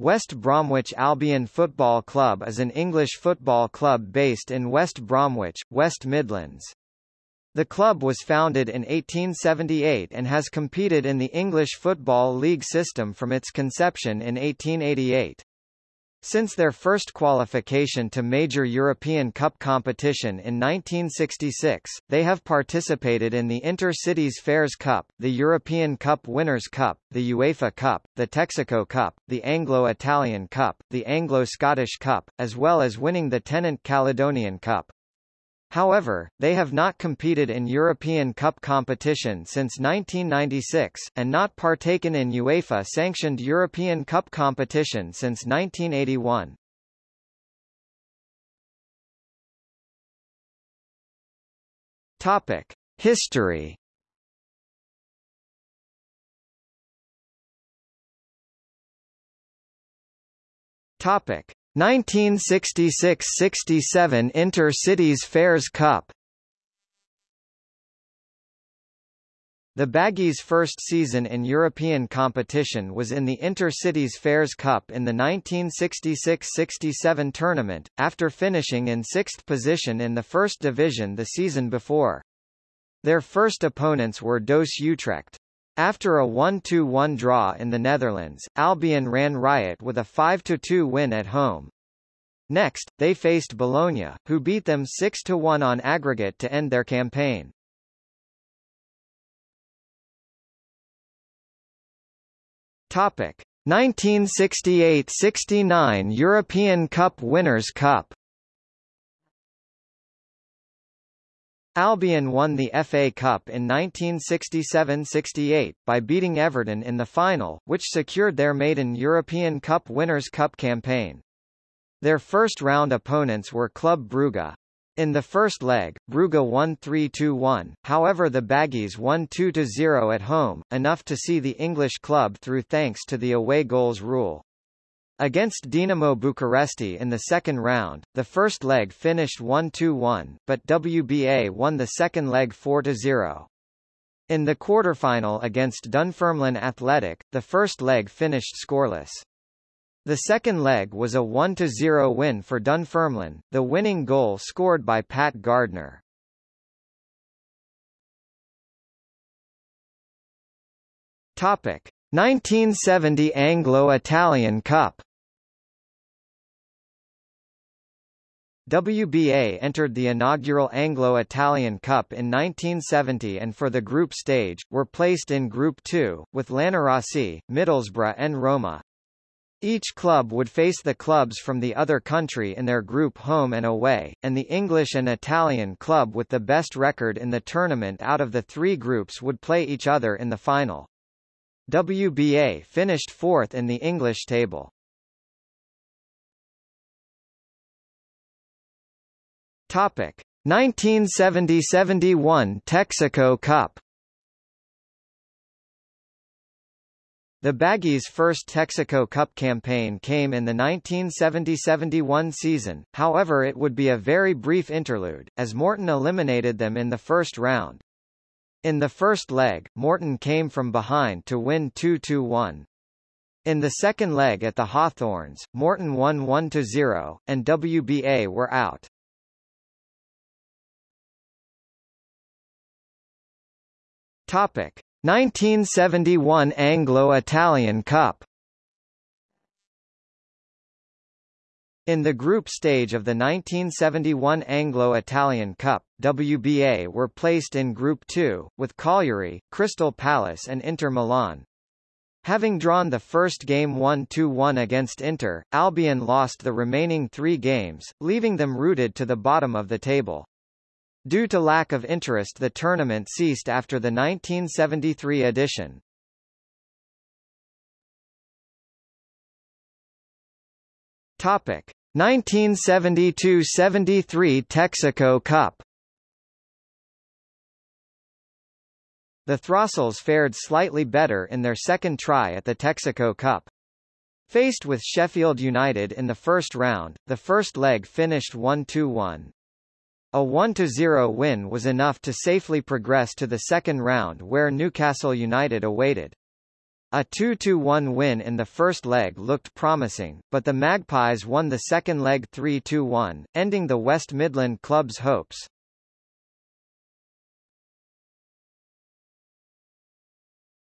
West Bromwich Albion Football Club is an English football club based in West Bromwich, West Midlands. The club was founded in 1878 and has competed in the English Football League system from its conception in 1888. Since their first qualification to major European Cup competition in 1966, they have participated in the Inter-Cities Fairs Cup, the European Cup Winners' Cup, the UEFA Cup, the Texaco Cup, the Anglo-Italian Cup, the Anglo-Scottish Cup, as well as winning the Tennant Caledonian Cup. However, they have not competed in European Cup competition since 1996, and not partaken in UEFA-sanctioned European Cup competition since 1981. Topic. History Topic. 1966–67 Inter-Cities Fairs Cup The Baggies' first season in European competition was in the Inter-Cities Fairs Cup in the 1966–67 tournament, after finishing in sixth position in the First Division the season before. Their first opponents were Dos Utrecht. After a 1-2-1 draw in the Netherlands, Albion ran riot with a 5-2 win at home. Next, they faced Bologna, who beat them 6-1 on aggregate to end their campaign. Topic: 1968–69 European Cup Winners' Cup Albion won the FA Cup in 1967–68, by beating Everton in the final, which secured their maiden European Cup Winners' Cup campaign. Their first-round opponents were Club Brugge. In the first leg, Brugge won 3-2-1, however the Baggies won 2-0 at home, enough to see the English club through thanks to the away goals rule. Against Dinamo Bucuresti in the second round, the first leg finished 1-2-1, but WBA won the second leg 4-0. In the quarterfinal against Dunfermline Athletic, the first leg finished scoreless. The second leg was a 1-0 win for Dunfermline, the winning goal scored by Pat Gardner. Topic: 1970 Anglo-Italian Cup WBA entered the inaugural Anglo-Italian Cup in 1970 and for the group stage, were placed in Group 2, with Lanerossi, Middlesbrough and Roma. Each club would face the clubs from the other country in their group home and away, and the English and Italian club with the best record in the tournament out of the three groups would play each other in the final. WBA finished fourth in the English table. Topic 1970–71 Texaco Cup The Baggies' first Texaco Cup campaign came in the 1970–71 season, however it would be a very brief interlude, as Morton eliminated them in the first round. In the first leg, Morton came from behind to win 2-1. In the second leg at the Hawthorns, Morton won 1-0, and WBA were out. Topic: 1971 Anglo-Italian Cup In the group stage of the 1971 Anglo-Italian Cup, WBA were placed in Group 2, with Cagliari, Crystal Palace and Inter Milan. Having drawn the first game 1-1 against Inter, Albion lost the remaining three games, leaving them rooted to the bottom of the table. Due to lack of interest the tournament ceased after the 1973 edition. Topic 1972–73 Texaco Cup The Throstles fared slightly better in their second try at the Texaco Cup. Faced with Sheffield United in the first round, the first leg finished 1-2-1. A 1-0 win was enough to safely progress to the second round where Newcastle United awaited. A 2-1 win in the first leg looked promising, but the Magpies won the second leg 3-1, ending the West Midland club's hopes.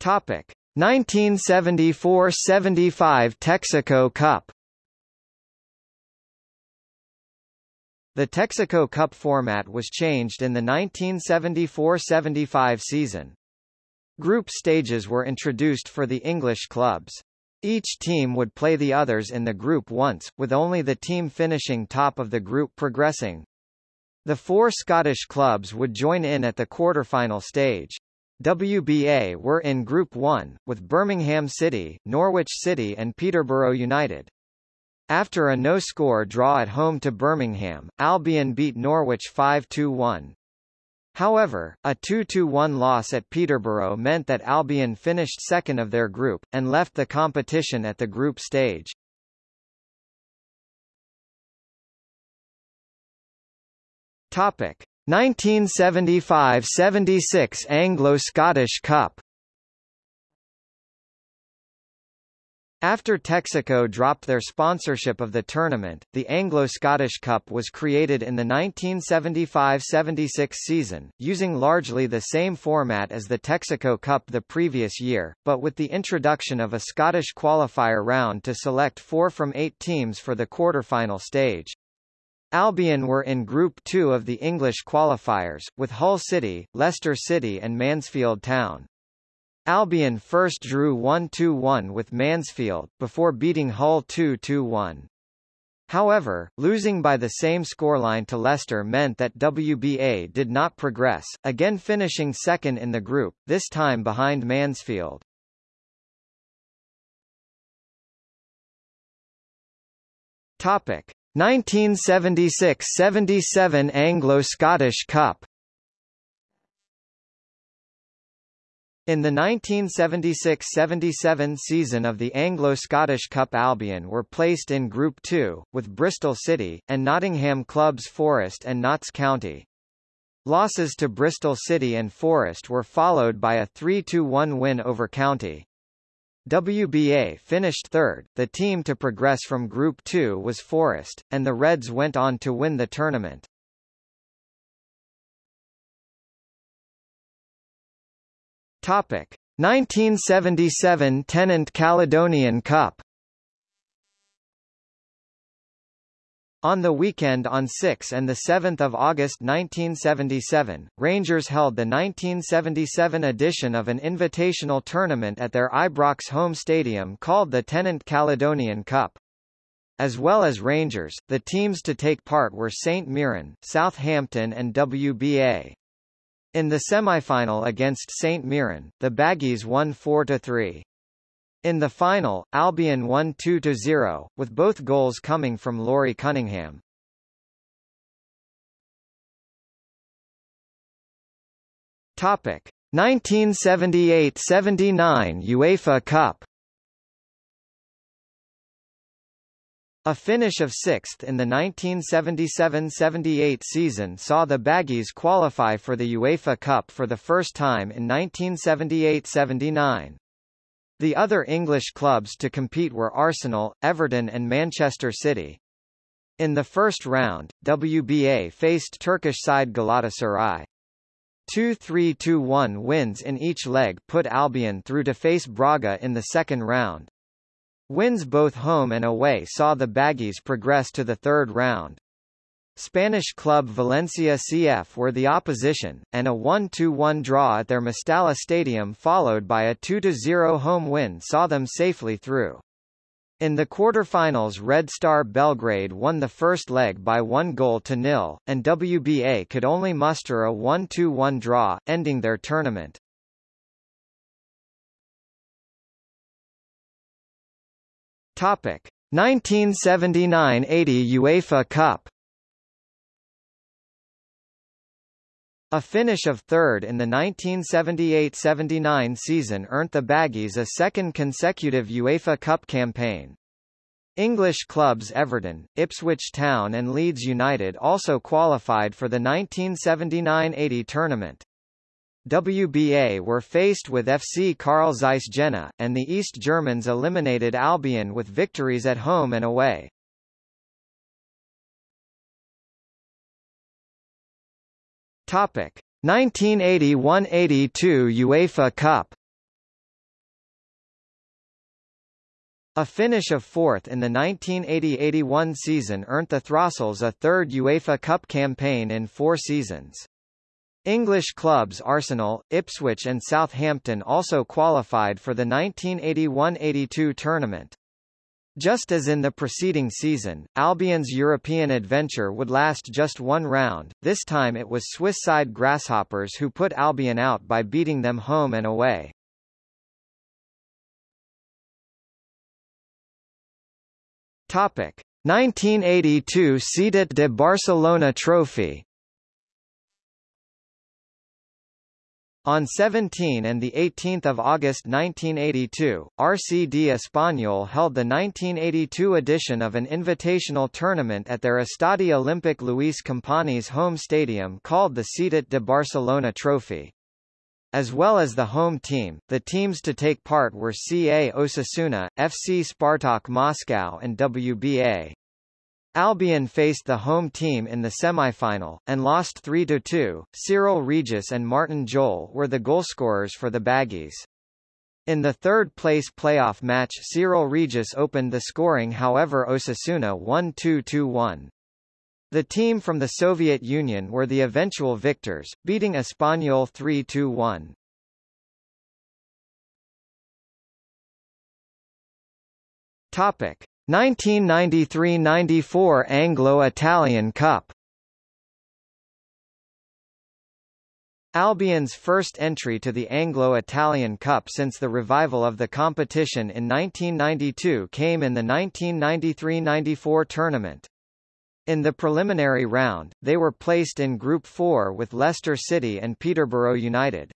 Topic: 1974–75 Texaco Cup The Texaco Cup format was changed in the 1974–75 season. Group stages were introduced for the English clubs. Each team would play the others in the group once, with only the team finishing top of the group progressing. The four Scottish clubs would join in at the quarter-final stage. WBA were in Group 1, with Birmingham City, Norwich City and Peterborough United. After a no-score draw at home to Birmingham, Albion beat Norwich 5-1. However, a 2-1 loss at Peterborough meant that Albion finished second of their group, and left the competition at the group stage. Topic 1975–76 Anglo-Scottish Cup After Texaco dropped their sponsorship of the tournament, the Anglo-Scottish Cup was created in the 1975–76 season, using largely the same format as the Texaco Cup the previous year, but with the introduction of a Scottish qualifier round to select four from eight teams for the quarter-final stage. Albion were in Group 2 of the English qualifiers, with Hull City, Leicester City and Mansfield Town. Albion first drew 1-2-1 with Mansfield, before beating Hull 2-2-1. However, losing by the same scoreline to Leicester meant that WBA did not progress, again finishing second in the group, this time behind Mansfield. Topic: 1976–77 Anglo-Scottish Cup In the 1976–77 season of the Anglo-Scottish Cup Albion were placed in Group 2, with Bristol City, and Nottingham clubs Forest and Notts County. Losses to Bristol City and Forest were followed by a 3–1 win over County. WBA finished third, the team to progress from Group 2 was Forest, and the Reds went on to win the tournament. Topic 1977 Tennant Caledonian Cup On the weekend on 6 and 7 August 1977, Rangers held the 1977 edition of an invitational tournament at their Ibrox home stadium called the Tennant Caledonian Cup. As well as Rangers, the teams to take part were St Mirren, Southampton and WBA. In the semi-final against St Mirren, the Baggies won 4–3. In the final, Albion won 2–0, with both goals coming from Laurie Cunningham. Topic 1978–79 UEFA Cup A finish of sixth in the 1977–78 season saw the Baggies qualify for the UEFA Cup for the first time in 1978–79. The other English clubs to compete were Arsenal, Everton and Manchester City. In the first round, WBA faced Turkish side Galatasaray. 2-3-2-1 wins in each leg put Albion through to face Braga in the second round. Wins both home and away saw the Baggies progress to the third round. Spanish club Valencia CF were the opposition, and a 1-2-1 draw at their Mestalla Stadium followed by a 2-0 home win saw them safely through. In the quarter-finals Red Star Belgrade won the first leg by one goal to nil, and WBA could only muster a 1-2-1 draw, ending their tournament. Topic 1979–80 UEFA Cup A finish of third in the 1978–79 season earned the Baggies a second consecutive UEFA Cup campaign. English clubs Everton, Ipswich Town and Leeds United also qualified for the 1979–80 tournament. WBA were faced with FC Carl Zeiss Jena, and the East Germans eliminated Albion with victories at home and away. Topic 1981-82 UEFA Cup A finish of fourth in the 1980-81 season earned the Throstles a third UEFA Cup campaign in four seasons. English clubs Arsenal, Ipswich and Southampton also qualified for the 1981-82 tournament. Just as in the preceding season, Albion's European adventure would last just one round, this time it was Swiss side Grasshoppers who put Albion out by beating them home and away. Topic 1982 Ciutat de Barcelona Trophy On 17 and 18 August 1982, RCD Espanyol held the 1982 edition of an invitational tournament at their Estadi Olympic Luis Companys home stadium called the Ciutat de Barcelona Trophy. As well as the home team, the teams to take part were CA Osasuna, FC Spartak Moscow and WBA. Albion faced the home team in the semi-final, and lost 3-2. Cyril Regis and Martin Jol were the goalscorers for the Baggies. In the third-place playoff match Cyril Regis opened the scoring however Osasuna won 2-1. The team from the Soviet Union were the eventual victors, beating Espanyol 3-1. Topic 1993–94 Anglo-Italian Cup Albion's first entry to the Anglo-Italian Cup since the revival of the competition in 1992 came in the 1993–94 tournament. In the preliminary round, they were placed in Group 4 with Leicester City and Peterborough United.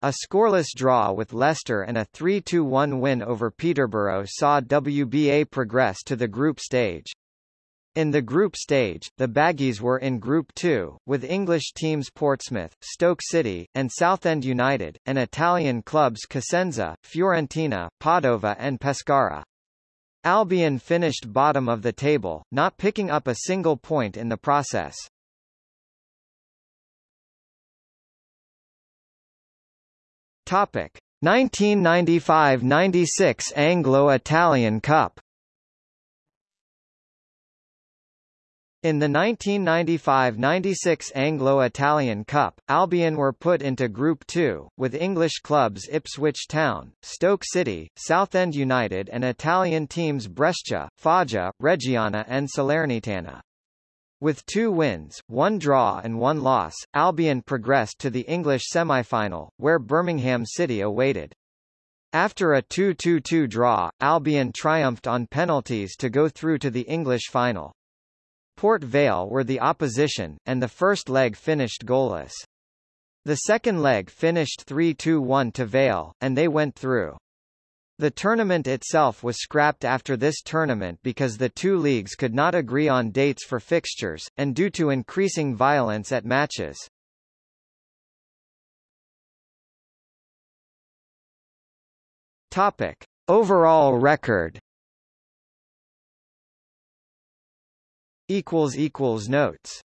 A scoreless draw with Leicester and a 3-2-1 win over Peterborough saw WBA progress to the group stage. In the group stage, the Baggies were in Group 2, with English teams Portsmouth, Stoke City, and Southend United, and Italian clubs Cosenza, Fiorentina, Padova and Pescara. Albion finished bottom of the table, not picking up a single point in the process. Topic 1995–96 Anglo-Italian Cup In the 1995–96 Anglo-Italian Cup, Albion were put into Group 2, with English clubs Ipswich Town, Stoke City, Southend United and Italian teams Brescia, Foggia, Reggiana and Salernitana. With two wins, one draw and one loss, Albion progressed to the English semi-final, where Birmingham City awaited. After a 2-2-2 draw, Albion triumphed on penalties to go through to the English final. Port Vale were the opposition, and the first leg finished goalless. The second leg finished 3-2-1 to Vale, and they went through. The tournament itself was scrapped after this tournament because the two leagues could not agree on dates for fixtures, and due to increasing violence at matches. Topic. Overall record notes